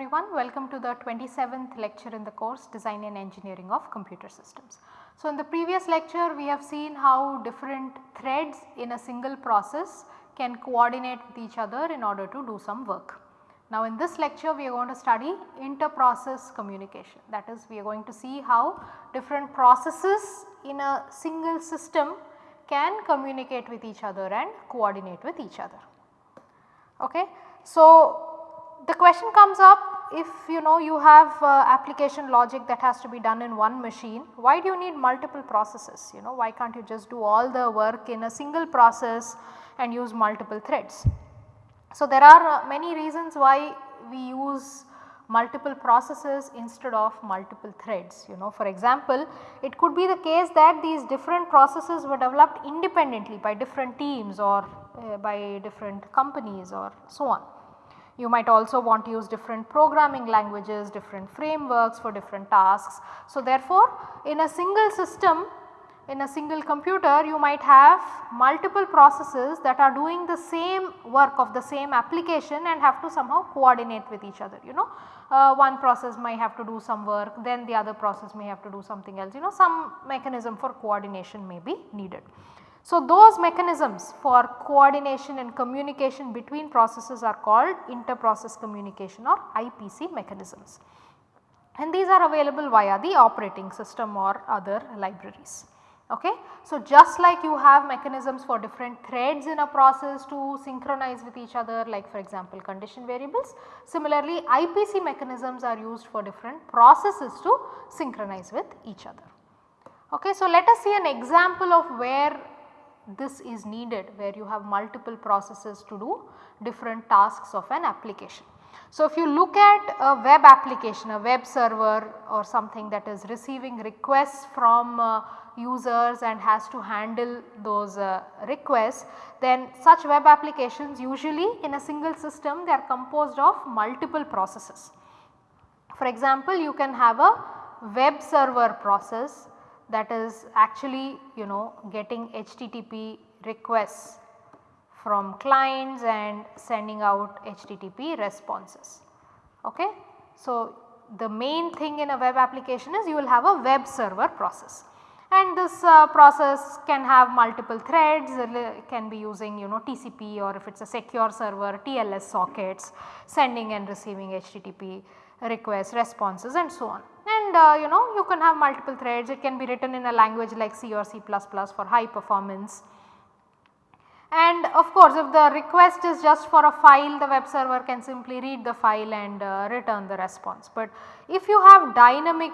Everyone, welcome to the 27th lecture in the course Design and Engineering of Computer Systems. So in the previous lecture we have seen how different threads in a single process can coordinate with each other in order to do some work. Now in this lecture we are going to study inter-process communication that is we are going to see how different processes in a single system can communicate with each other and coordinate with each other. Okay. So the question comes up if you know you have uh, application logic that has to be done in one machine, why do you need multiple processes? You know why can't you just do all the work in a single process and use multiple threads? So there are uh, many reasons why we use multiple processes instead of multiple threads. You know for example, it could be the case that these different processes were developed independently by different teams or uh, by different companies or so on. You might also want to use different programming languages, different frameworks for different tasks. So therefore, in a single system in a single computer you might have multiple processes that are doing the same work of the same application and have to somehow coordinate with each other you know. Uh, one process might have to do some work then the other process may have to do something else you know some mechanism for coordination may be needed. So, those mechanisms for coordination and communication between processes are called inter-process communication or IPC mechanisms and these are available via the operating system or other libraries. Okay. So, just like you have mechanisms for different threads in a process to synchronize with each other like for example condition variables, similarly IPC mechanisms are used for different processes to synchronize with each other. Okay. So, let us see an example of where this is needed where you have multiple processes to do different tasks of an application. So, if you look at a web application, a web server or something that is receiving requests from uh, users and has to handle those uh, requests, then such web applications usually in a single system they are composed of multiple processes. For example, you can have a web server process that is actually you know getting HTTP requests from clients and sending out HTTP responses. Okay. So, the main thing in a web application is you will have a web server process and this uh, process can have multiple threads can be using you know TCP or if it is a secure server TLS sockets sending and receiving HTTP requests responses and so on and uh, you know you can have multiple threads it can be written in a language like C or C++ for high performance. And of course if the request is just for a file the web server can simply read the file and uh, return the response. But if you have dynamic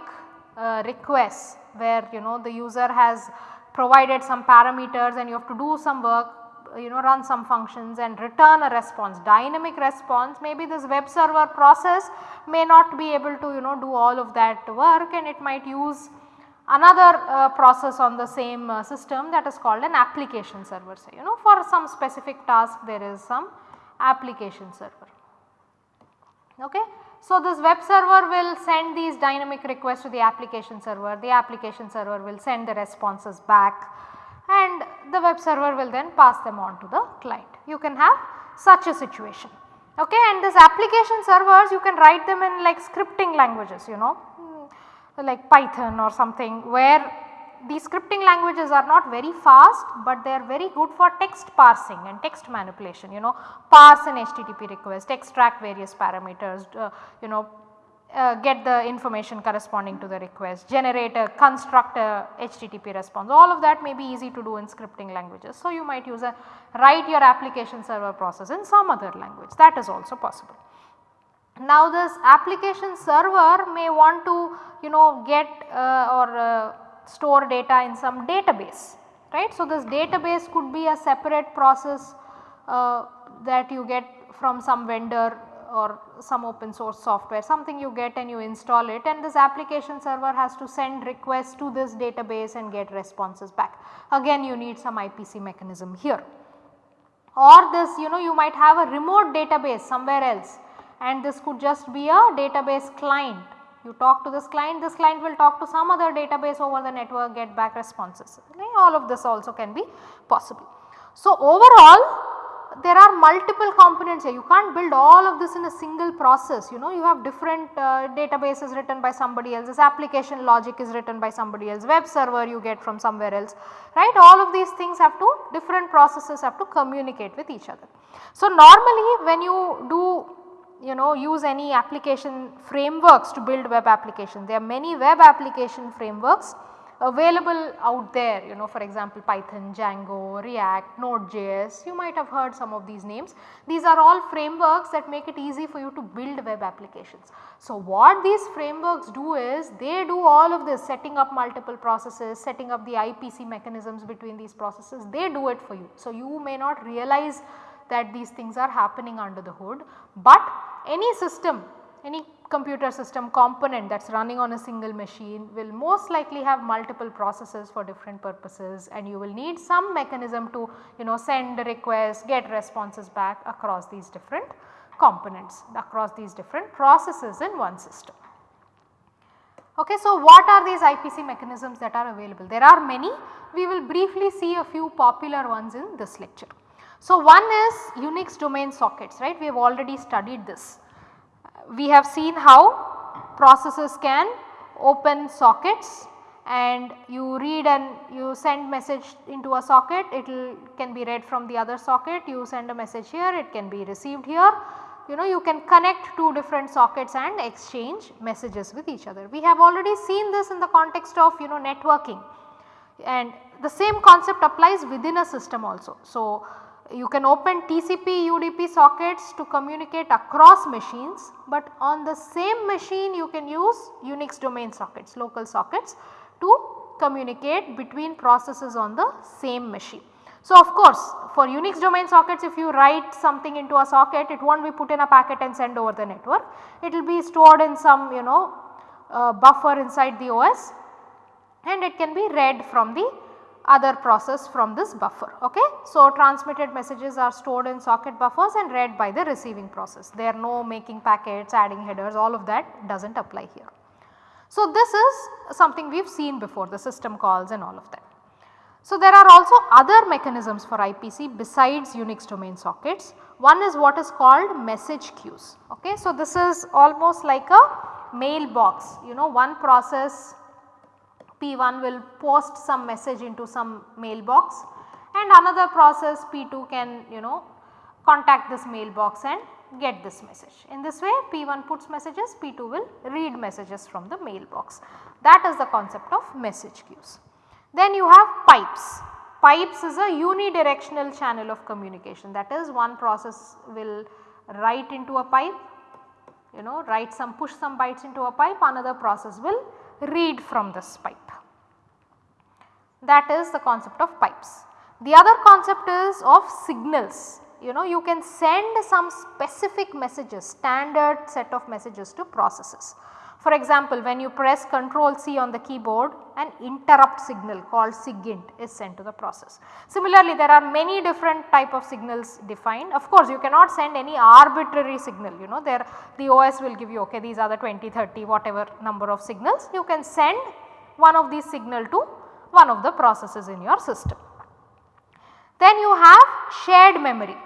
uh, requests where you know the user has provided some parameters and you have to do some work you know run some functions and return a response dynamic response maybe this web server process may not be able to you know do all of that work and it might use another uh, process on the same uh, system that is called an application server say you know for some specific task there is some application server. Okay. So, this web server will send these dynamic requests to the application server, the application server will send the responses back and the web server will then pass them on to the client. You can have such a situation okay and this application servers you can write them in like scripting languages you know hmm, like Python or something where these scripting languages are not very fast, but they are very good for text parsing and text manipulation you know parse an HTTP request, extract various parameters, uh, you know uh, get the information corresponding to the request, generate a construct a HTTP response all of that may be easy to do in scripting languages. So, you might use a write your application server process in some other language that is also possible. Now this application server may want to you know get uh, or uh, store data in some database right. So, this database could be a separate process uh, that you get from some vendor or some open source software something you get and you install it and this application server has to send requests to this database and get responses back. Again you need some IPC mechanism here or this you know you might have a remote database somewhere else and this could just be a database client. You talk to this client, this client will talk to some other database over the network get back responses. Okay? All of this also can be possible. So, overall there are multiple components here. You can't build all of this in a single process you know. You have different uh, databases written by somebody else. This application logic is written by somebody else. Web server you get from somewhere else right? All of these things have to different processes have to communicate with each other. So normally when you do you know use any application frameworks to build web applications there are many web application frameworks available out there you know for example Python, Django, React, Node.js you might have heard some of these names. These are all frameworks that make it easy for you to build web applications. So what these frameworks do is they do all of this setting up multiple processes, setting up the IPC mechanisms between these processes they do it for you. So you may not realize that these things are happening under the hood but any system any computer system component that is running on a single machine will most likely have multiple processes for different purposes and you will need some mechanism to you know send requests, get responses back across these different components, across these different processes in one system. Okay, so what are these IPC mechanisms that are available? There are many, we will briefly see a few popular ones in this lecture. So one is Unix domain sockets right, we have already studied this we have seen how processes can open sockets and you read and you send message into a socket. It can be read from the other socket. You send a message here. It can be received here. You know you can connect two different sockets and exchange messages with each other. We have already seen this in the context of you know networking. And the same concept applies within a system also. So, you can open TCP UDP sockets to communicate across machines, but on the same machine you can use Unix domain sockets, local sockets to communicate between processes on the same machine. So, of course, for Unix domain sockets if you write something into a socket it will not be put in a packet and send over the network. It will be stored in some you know uh, buffer inside the OS and it can be read from the other process from this buffer. Okay? So, transmitted messages are stored in socket buffers and read by the receiving process. There are no making packets, adding headers all of that does not apply here. So, this is something we have seen before the system calls and all of that. So, there are also other mechanisms for IPC besides Unix domain sockets. One is what is called message queues. Okay? So, this is almost like a mailbox you know one process P1 will post some message into some mailbox and another process P2 can you know contact this mailbox and get this message. In this way P1 puts messages, P2 will read messages from the mailbox. That is the concept of message queues. Then you have pipes. Pipes is a unidirectional channel of communication that is one process will write into a pipe you know write some push some bytes into a pipe another process will read from this pipe. That is the concept of pipes. The other concept is of signals. You know you can send some specific messages standard set of messages to processes. For example, when you press Ctrl C on the keyboard an interrupt signal called SIGINT is sent to the process. Similarly, there are many different type of signals defined. Of course, you cannot send any arbitrary signal you know there the OS will give you okay these are the 20, 30 whatever number of signals you can send one of these signal to one of the processes in your system. Then you have shared memory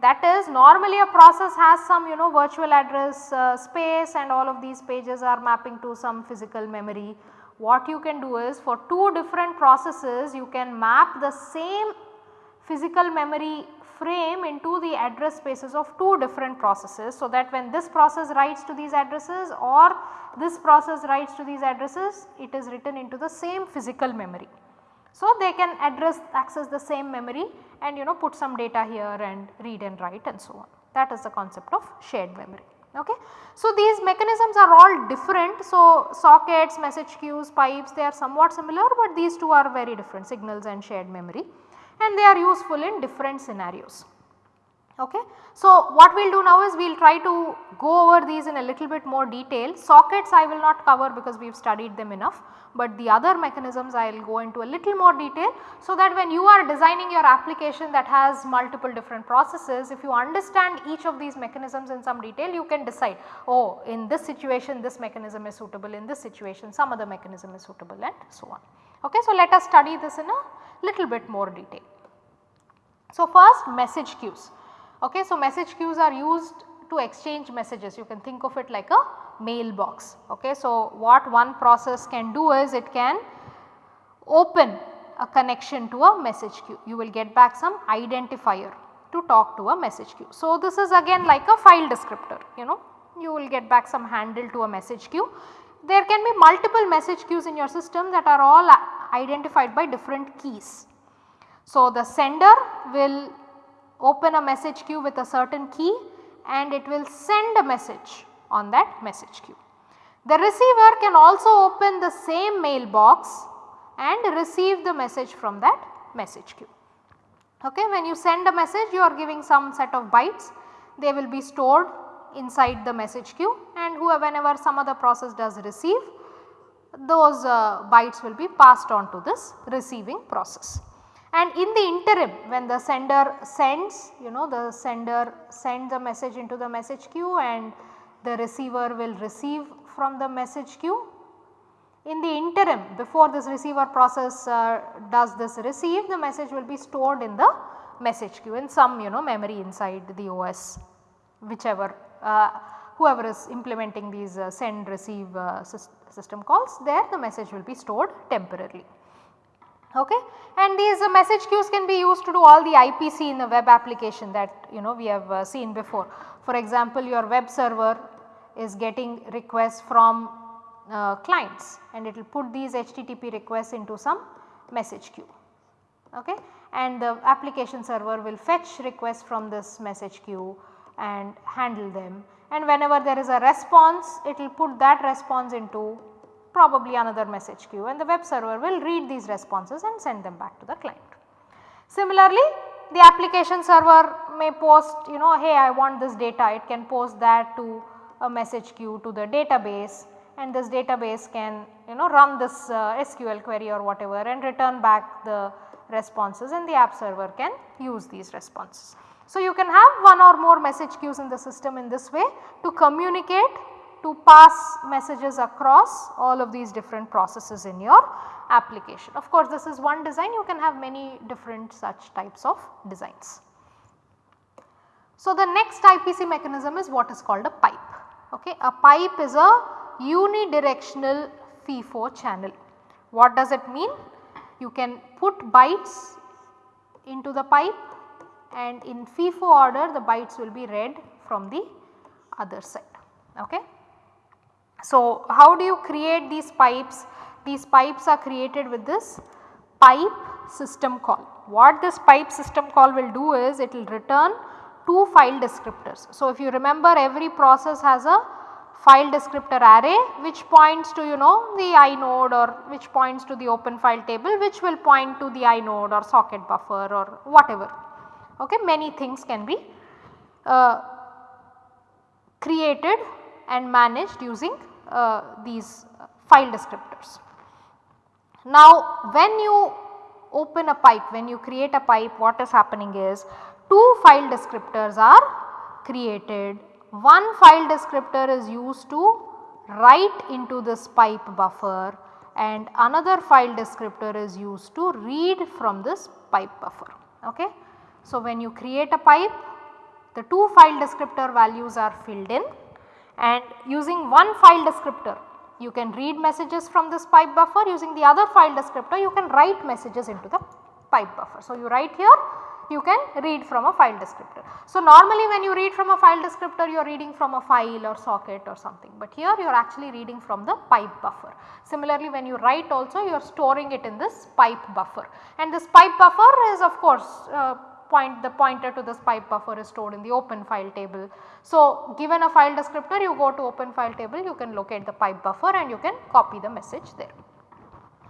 that is normally a process has some you know virtual address uh, space and all of these pages are mapping to some physical memory. What you can do is for two different processes you can map the same physical memory frame into the address spaces of two different processes. So, that when this process writes to these addresses or this process writes to these addresses it is written into the same physical memory. So, they can address access the same memory and you know put some data here and read and write and so on. That is the concept of shared memory. Okay. So, these mechanisms are all different. So, sockets, message queues, pipes they are somewhat similar, but these two are very different signals and shared memory and they are useful in different scenarios. Okay. So, what we will do now is we will try to go over these in a little bit more detail. Sockets I will not cover because we have studied them enough, but the other mechanisms I will go into a little more detail. So, that when you are designing your application that has multiple different processes, if you understand each of these mechanisms in some detail you can decide oh in this situation this mechanism is suitable, in this situation some other mechanism is suitable and so on. Okay. So, let us study this in a little bit more detail. So, first message queues. Okay, so message queues are used to exchange messages you can think of it like a mailbox. Okay, so what one process can do is it can open a connection to a message queue you will get back some identifier to talk to a message queue. So, this is again like a file descriptor you know you will get back some handle to a message queue. There can be multiple message queues in your system that are all identified by different keys. So, the sender will open a message queue with a certain key and it will send a message on that message queue. The receiver can also open the same mailbox and receive the message from that message queue. Okay, when you send a message you are giving some set of bytes they will be stored inside the message queue and whoever whenever some other process does receive those uh, bytes will be passed on to this receiving process. And in the interim when the sender sends you know the sender sends a message into the message queue and the receiver will receive from the message queue. In the interim before this receiver process uh, does this receive the message will be stored in the message queue in some you know memory inside the OS whichever uh, whoever is implementing these uh, send receive uh, system calls there the message will be stored temporarily. Okay. And these uh, message queues can be used to do all the IPC in the web application that you know we have uh, seen before. For example, your web server is getting requests from uh, clients and it will put these HTTP requests into some message queue. Okay. And the application server will fetch requests from this message queue and handle them and whenever there is a response it will put that response into probably another message queue and the web server will read these responses and send them back to the client. Similarly, the application server may post you know hey I want this data it can post that to a message queue to the database and this database can you know run this uh, SQL query or whatever and return back the responses and the app server can use these responses. So, you can have one or more message queues in the system in this way to communicate to pass messages across all of these different processes in your application. Of course, this is one design you can have many different such types of designs. So, the next IPC mechanism is what is called a pipe. Okay. A pipe is a unidirectional FIFO channel. What does it mean? You can put bytes into the pipe and in FIFO order the bytes will be read from the other side. Okay. So, how do you create these pipes? These pipes are created with this pipe system call. What this pipe system call will do is it will return two file descriptors. So, if you remember every process has a file descriptor array which points to you know the inode or which points to the open file table which will point to the inode or socket buffer or whatever. Okay, many things can be uh, created and managed using Uh, these uh, file descriptors. Now when you open a pipe, when you create a pipe what is happening is two file descriptors are created. One file descriptor is used to write into this pipe buffer and another file descriptor is used to read from this pipe buffer. Okay. So, when you create a pipe the two file descriptor values are filled in and using one file descriptor you can read messages from this pipe buffer using the other file descriptor you can write messages into the pipe buffer. So, you write here you can read from a file descriptor. So, normally when you read from a file descriptor you are reading from a file or socket or something but here you are actually reading from the pipe buffer. Similarly when you write also you are storing it in this pipe buffer and this pipe buffer is of course uh, point the pointer to this pipe buffer is stored in the open file table. So, given a file descriptor you go to open file table you can locate the pipe buffer and you can copy the message there.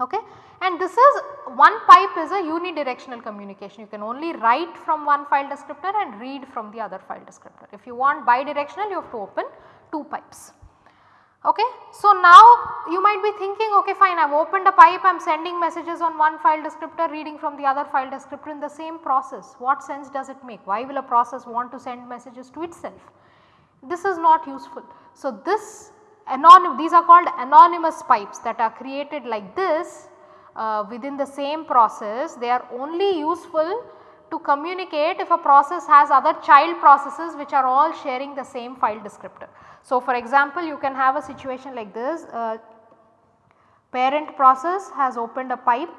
Okay. And this is one pipe is a unidirectional communication you can only write from one file descriptor and read from the other file descriptor. If you want bidirectional you have to open two pipes. Okay. So, now you might be thinking okay fine I have opened a pipe I am sending messages on one file descriptor reading from the other file descriptor in the same process what sense does it make why will a process want to send messages to itself this is not useful. So, this anonym these are called anonymous pipes that are created like this uh, within the same process they are only useful to communicate if a process has other child processes which are all sharing the same file descriptor. So, for example, you can have a situation like this uh, parent process has opened a pipe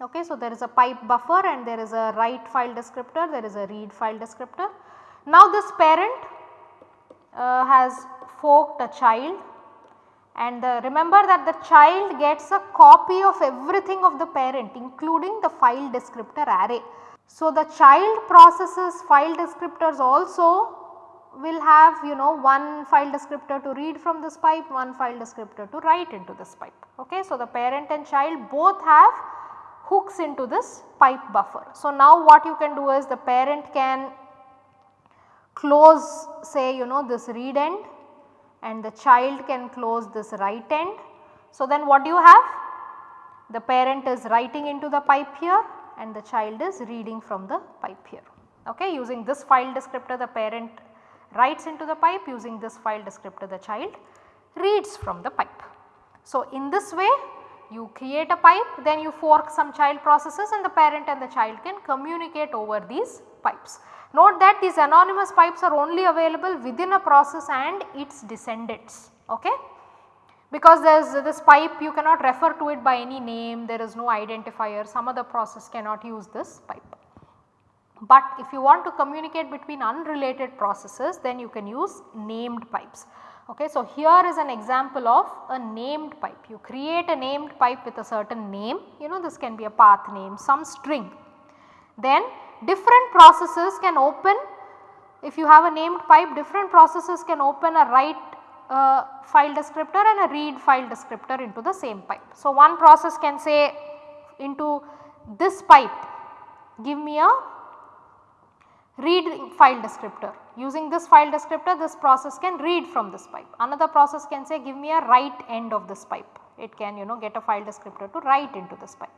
okay. So, there is a pipe buffer and there is a write file descriptor there is a read file descriptor. Now, this parent uh, has forked a child and the, remember that the child gets a copy of everything of the parent including the file descriptor array. So, the child processes file descriptors also will have you know one file descriptor to read from this pipe, one file descriptor to write into this pipe. Okay. So, the parent and child both have hooks into this pipe buffer. So, now what you can do is the parent can close say you know this read end and the child can close this write end. So, then what do you have? The parent is writing into the pipe here and the child is reading from the pipe here. Okay. Using this file descriptor the parent writes into the pipe using this file descriptor the child reads from the pipe. So, in this way you create a pipe then you fork some child processes and the parent and the child can communicate over these pipes. Note that these anonymous pipes are only available within a process and its descendants. Okay? Because there is this pipe you cannot refer to it by any name, there is no identifier, some other process cannot use this pipe. But if you want to communicate between unrelated processes then you can use named pipes. Okay, so here is an example of a named pipe. You create a named pipe with a certain name, you know this can be a path name, some string. Then different processes can open, if you have a named pipe different processes can open a write uh, file descriptor and a read file descriptor into the same pipe. So, one process can say into this pipe give me a read file descriptor. Using this file descriptor this process can read from this pipe. Another process can say give me a write end of this pipe. It can you know get a file descriptor to write into this pipe.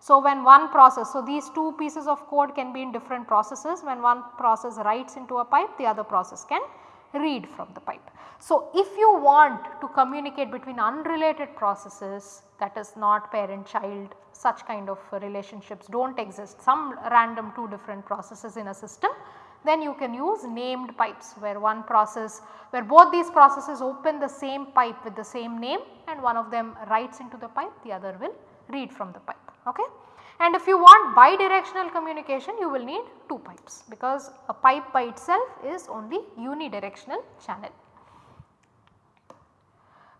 So, when one process, so these two pieces of code can be in different processes when one process writes into a pipe the other process can read from the pipe. So, if you want to communicate between unrelated processes that is not parent child such kind of relationships do not exist some random two different processes in a system then you can use named pipes where one process where both these processes open the same pipe with the same name and one of them writes into the pipe the other will read from the pipe. Okay? And if you want bidirectional communication you will need two pipes because a pipe by itself is only unidirectional channel.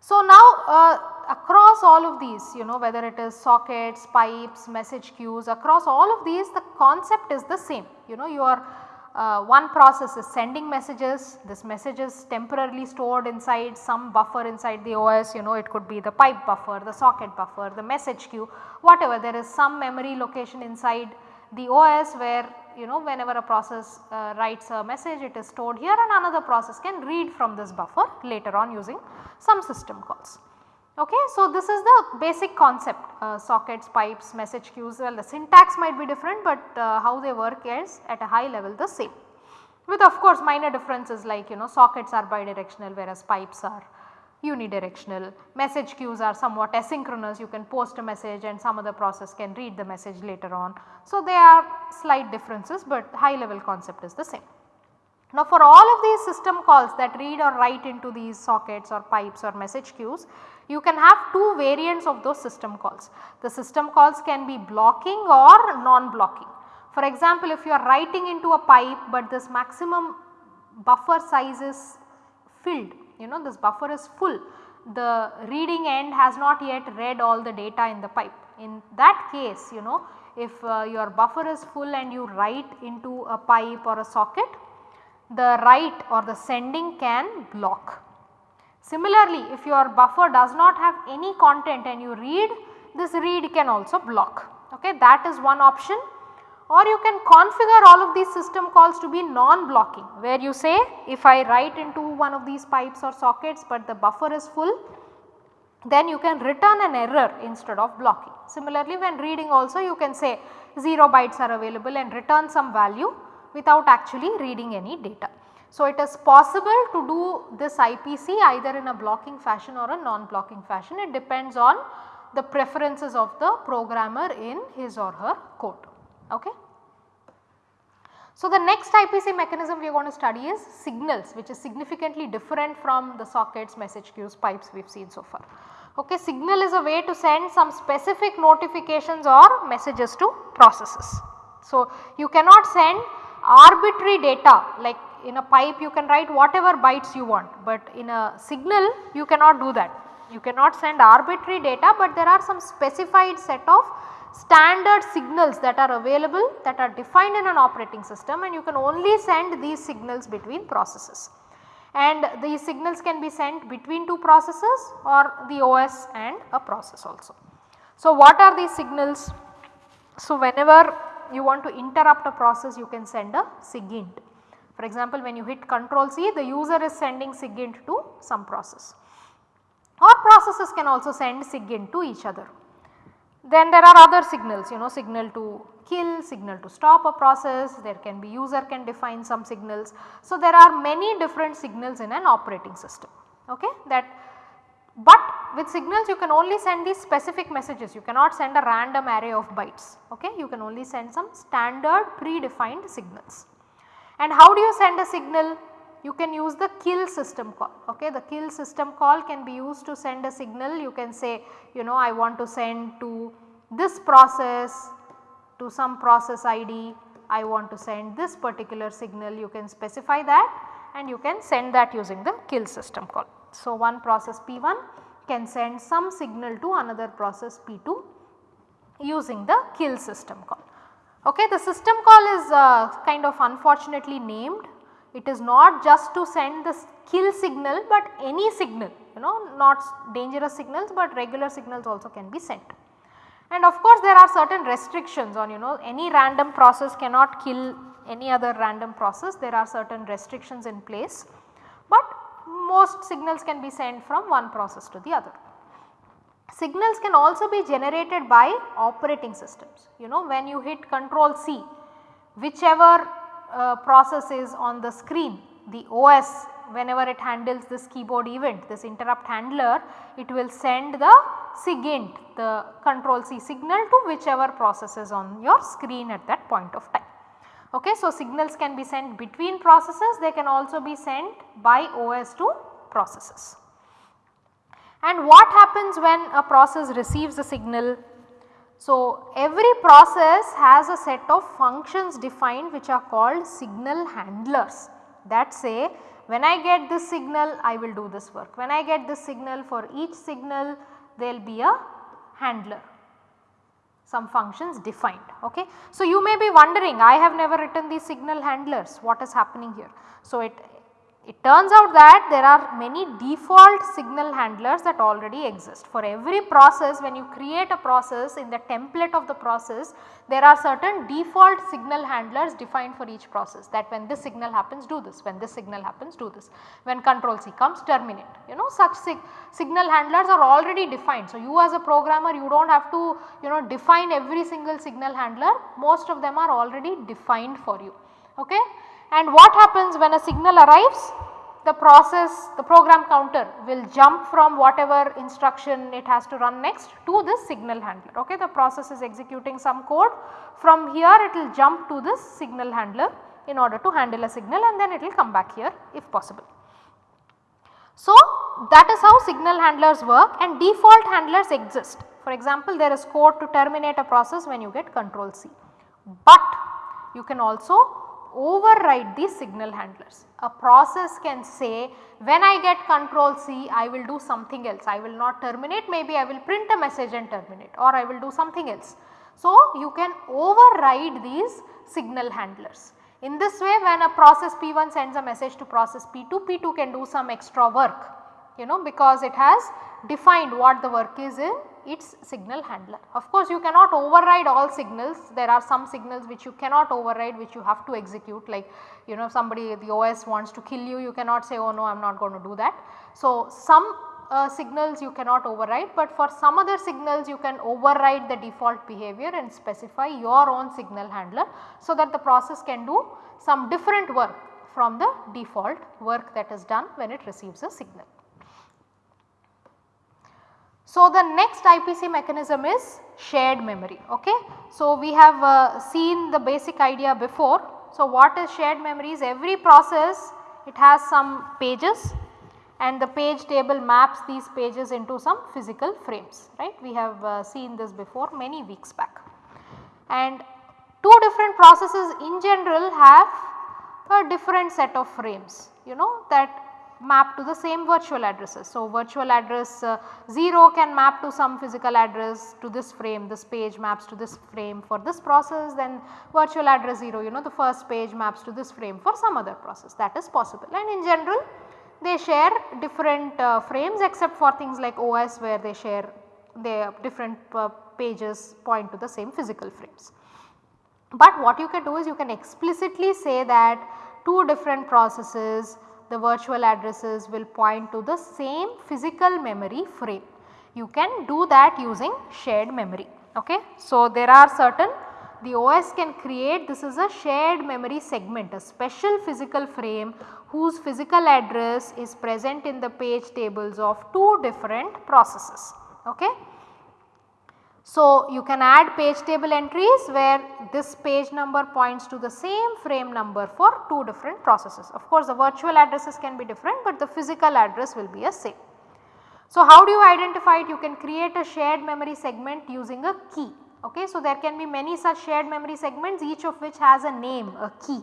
So, now uh, across all of these you know whether it is sockets, pipes, message queues across all of these the concept is the same you know you are uh, one process is sending messages, this message is temporarily stored inside some buffer inside the OS you know it could be the pipe buffer, the socket buffer, the message queue whatever. There is some memory location inside the OS where you know whenever a process uh, writes a message it is stored here and another process can read from this buffer later on using some system calls. Okay. So, this is the basic concept uh, sockets, pipes, message queues well the syntax might be different, but uh, how they work is at a high level the same with of course minor differences like you know sockets are bidirectional whereas pipes are unidirectional. Message queues are somewhat asynchronous you can post a message and some other process can read the message later on. So, there are slight differences, but high level concept is the same. Now for all of these system calls that read or write into these sockets or pipes or message queues, you can have two variants of those system calls. The system calls can be blocking or non-blocking. For example, if you are writing into a pipe but this maximum buffer size is filled, you know this buffer is full, the reading end has not yet read all the data in the pipe. In that case, you know if uh, your buffer is full and you write into a pipe or a socket, the write or the sending can block. Similarly, if your buffer does not have any content and you read, this read can also block. Okay, that is one option or you can configure all of these system calls to be non-blocking where you say if I write into one of these pipes or sockets but the buffer is full then you can return an error instead of blocking. Similarly, when reading also you can say 0 bytes are available and return some value without actually reading any data. So, it is possible to do this IPC either in a blocking fashion or a non-blocking fashion. It depends on the preferences of the programmer in his or her code. Okay. So, the next IPC mechanism we are going to study is signals which is significantly different from the sockets, message queues, pipes we have seen so far. Okay, signal is a way to send some specific notifications or messages to processes. So, you cannot send arbitrary data like in a pipe you can write whatever bytes you want, but in a signal you cannot do that. You cannot send arbitrary data, but there are some specified set of standard signals that are available that are defined in an operating system and you can only send these signals between processes. And these signals can be sent between two processes or the OS and a process also. So, what are these signals? So, whenever you want to interrupt a process you can send a SIGINT. For example, when you hit control C the user is sending SIGINT to some process or processes can also send SIGINT to each other. Then there are other signals you know signal to kill, signal to stop a process, there can be user can define some signals. So, there are many different signals in an operating system okay that but with signals you can only send these specific messages you cannot send a random array of bytes okay you can only send some standard predefined signals. And how do you send a signal? You can use the kill system call okay the kill system call can be used to send a signal you can say you know I want to send to this process to some process ID I want to send this particular signal you can specify that and you can send that using the kill system call. So, one process P1 can send some signal to another process P2 using the kill system call. Okay, the system call is uh, kind of unfortunately named. It is not just to send the kill signal but any signal you know not dangerous signals but regular signals also can be sent. And of course there are certain restrictions on you know any random process cannot kill any other random process there are certain restrictions in place but most signals can be sent from one process to the other. Signals can also be generated by operating systems. You know when you hit control C whichever uh, process is on the screen the OS whenever it handles this keyboard event this interrupt handler it will send the SIGINT the control C signal to whichever process is on your screen at that point of time. Okay, so signals can be sent between processes they can also be sent by OS to processes. And what happens when a process receives a signal? So, every process has a set of functions defined which are called signal handlers that say when I get this signal I will do this work, when I get this signal for each signal there will be a handler some functions defined. Okay. So, you may be wondering I have never written these signal handlers what is happening here. So, it it turns out that there are many default signal handlers that already exist. For every process when you create a process in the template of the process there are certain default signal handlers defined for each process that when this signal happens do this, when this signal happens do this, when control C comes terminate you know such sig signal handlers are already defined. So, you as a programmer you do not have to you know define every single signal handler most of them are already defined for you. Okay and what happens when a signal arrives the process the program counter will jump from whatever instruction it has to run next to this signal handler ok. The process is executing some code from here it will jump to this signal handler in order to handle a signal and then it will come back here if possible. So, that is how signal handlers work and default handlers exist. For example, there is code to terminate a process when you get control C, but you can also override these signal handlers. A process can say when I get control C I will do something else I will not terminate maybe I will print a message and terminate or I will do something else. So, you can override these signal handlers. In this way when a process P1 sends a message to process P2, P2 can do some extra work you know because it has defined what the work is in its signal handler. Of course, you cannot override all signals there are some signals which you cannot override which you have to execute like you know somebody the OS wants to kill you you cannot say oh no I am not going to do that. So, some uh, signals you cannot override but for some other signals you can override the default behavior and specify your own signal handler so that the process can do some different work from the default work that is done when it receives a signal. So, the next IPC mechanism is shared memory. Okay. So, we have uh, seen the basic idea before. So, what is shared memory is every process it has some pages and the page table maps these pages into some physical frames right. We have uh, seen this before many weeks back and two different processes in general have a different set of frames you know that map to the same virtual addresses. So, virtual address uh, 0 can map to some physical address to this frame, this page maps to this frame for this process then virtual address 0 you know the first page maps to this frame for some other process that is possible and in general they share different uh, frames except for things like OS where they share their different uh, pages point to the same physical frames. But what you can do is you can explicitly say that two different processes the virtual addresses will point to the same physical memory frame. You can do that using shared memory. Okay. So, there are certain the OS can create this is a shared memory segment a special physical frame whose physical address is present in the page tables of two different processes. Okay. So, you can add page table entries where this page number points to the same frame number for two different processes. Of course, the virtual addresses can be different, but the physical address will be a same. So, how do you identify it? You can create a shared memory segment using a key. Okay. So, there can be many such shared memory segments each of which has a name, a key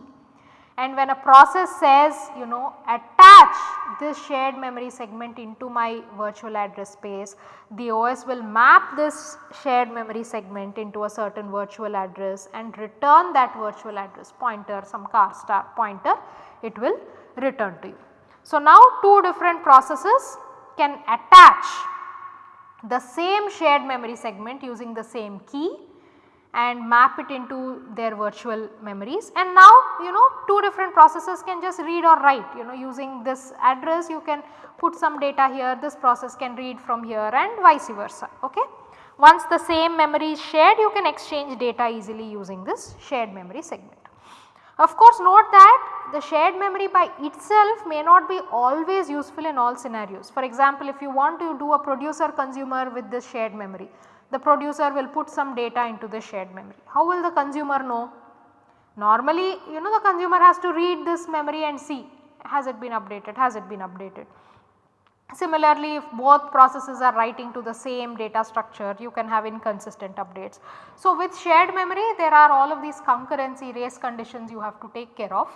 and when a process says you know attach this shared memory segment into my virtual address space, the OS will map this shared memory segment into a certain virtual address and return that virtual address pointer some char star pointer it will return to you. So, now two different processes can attach the same shared memory segment using the same key and map it into their virtual memories and now you know two different processes can just read or write you know using this address you can put some data here this process can read from here and vice versa okay. Once the same memory is shared you can exchange data easily using this shared memory segment. Of course note that the shared memory by itself may not be always useful in all scenarios. For example, if you want to do a producer consumer with this shared memory the producer will put some data into the shared memory. How will the consumer know? Normally you know the consumer has to read this memory and see has it been updated, has it been updated. Similarly, if both processes are writing to the same data structure you can have inconsistent updates. So, with shared memory there are all of these concurrency race conditions you have to take care of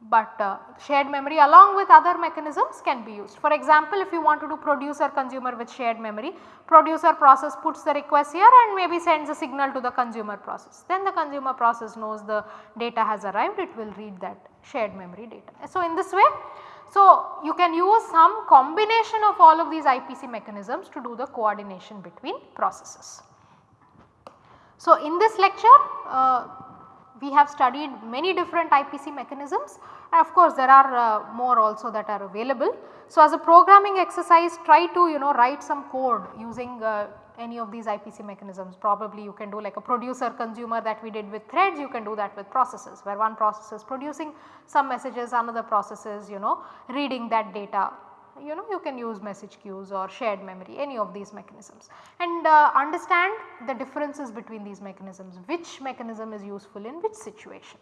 but uh, shared memory along with other mechanisms can be used. For example, if you want to do producer consumer with shared memory, producer process puts the request here and maybe sends a signal to the consumer process. Then the consumer process knows the data has arrived, it will read that shared memory data. So, in this way, so you can use some combination of all of these IPC mechanisms to do the coordination between processes. So, in this lecture, uh, we have studied many different IPC mechanisms. And of course there are uh, more also that are available. So, as a programming exercise try to you know write some code using uh, any of these IPC mechanisms. Probably you can do like a producer consumer that we did with threads. You can do that with processes where one process is producing some messages another process is you know reading that data you know you can use message queues or shared memory any of these mechanisms and uh, understand the differences between these mechanisms which mechanism is useful in which situation.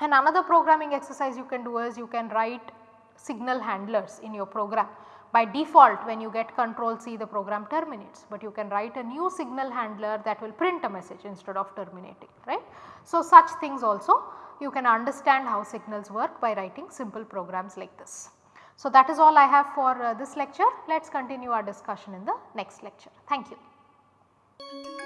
And another programming exercise you can do is you can write signal handlers in your program. By default when you get control C the program terminates, but you can write a new signal handler that will print a message instead of terminating right. So, such things also you can understand how signals work by writing simple programs like this. So, that is all I have for uh, this lecture. Let us continue our discussion in the next lecture. Thank you.